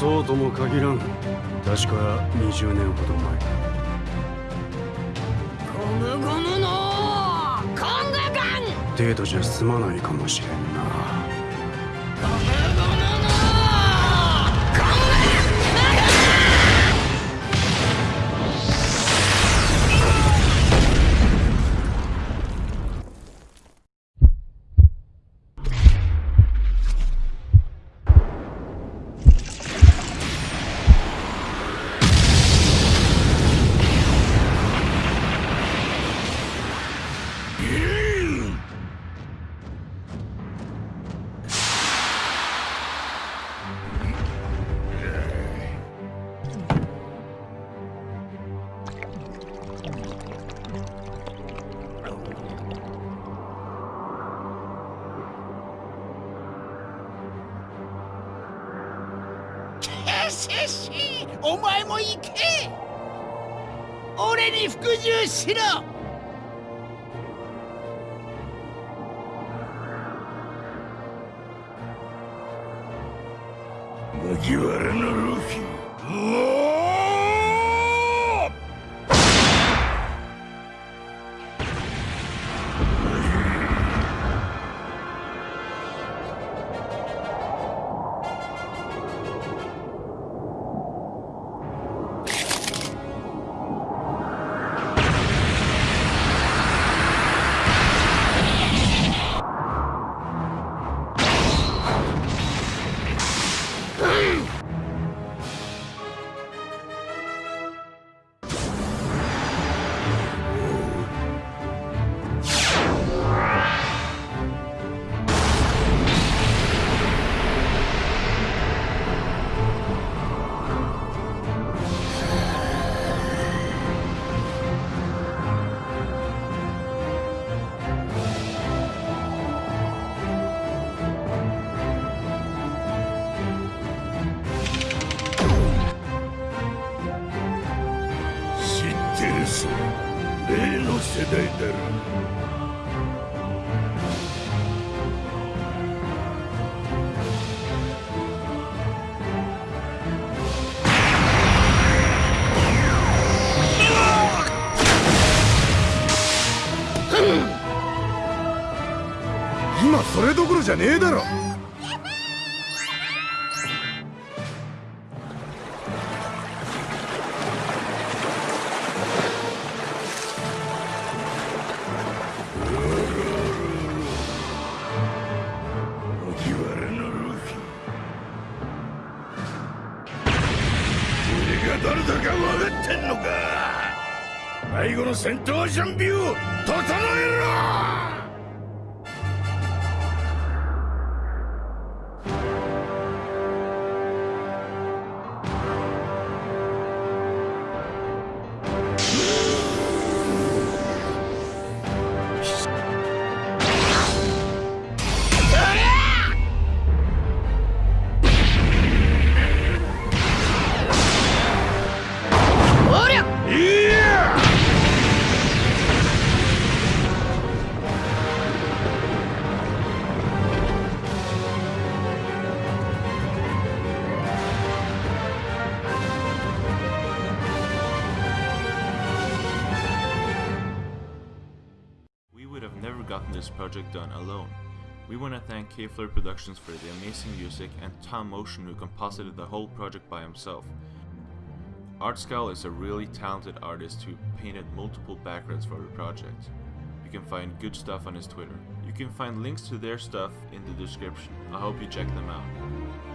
そうとも限らん確か20年ほど前ゴムゴムのコングガン程度じゃ済まないかもしれんなシェシーお前も行け。俺に服従しろ。麦わらのルフィ。ってるさ例の世代だろ今それどころじゃねえだろ。が誰だか分かってんのか。最後の戦闘準備を整えろ！Gotten this project done alone. We want to thank K-Fleur Productions for the amazing music and Tom Motion who composited the whole project by himself. Artscal is a really talented artist who painted multiple backgrounds for the project. You can find good stuff on his Twitter. You can find links to their stuff in the description. I hope you check them out.